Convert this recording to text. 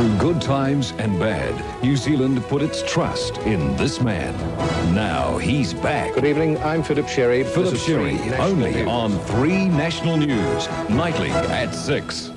Through good times and bad, New Zealand put its trust in this man. Now he's back. Good evening, I'm Philip Sherry. Philip Sherry, only News. on 3 National News, nightly at 6.